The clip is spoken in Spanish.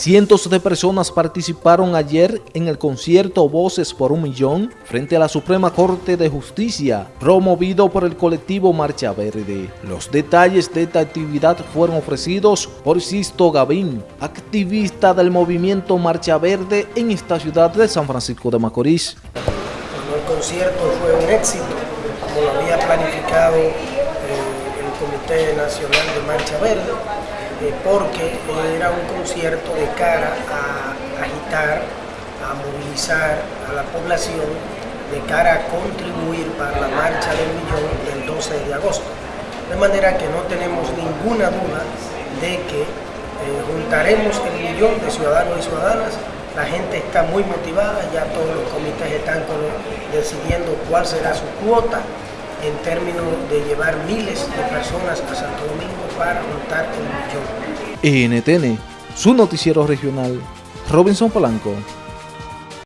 Cientos de personas participaron ayer en el concierto Voces por un Millón frente a la Suprema Corte de Justicia, promovido por el colectivo Marcha Verde. Los detalles de esta actividad fueron ofrecidos por Sisto Gavín, activista del movimiento Marcha Verde en esta ciudad de San Francisco de Macorís. El concierto fue un éxito, como lo había planificado eh, el Comité Nacional de Marcha Verde, porque era un concierto de cara a agitar, a movilizar a la población, de cara a contribuir para la marcha del millón del 12 de agosto. De manera que no tenemos ninguna duda de que eh, juntaremos el millón de ciudadanos y ciudadanas la gente está muy motivada, ya todos los comités están decidiendo cuál será su cuota en términos de llevar miles de personas a Santo Domingo para juntar el millón. NTN, su noticiero regional, Robinson Polanco.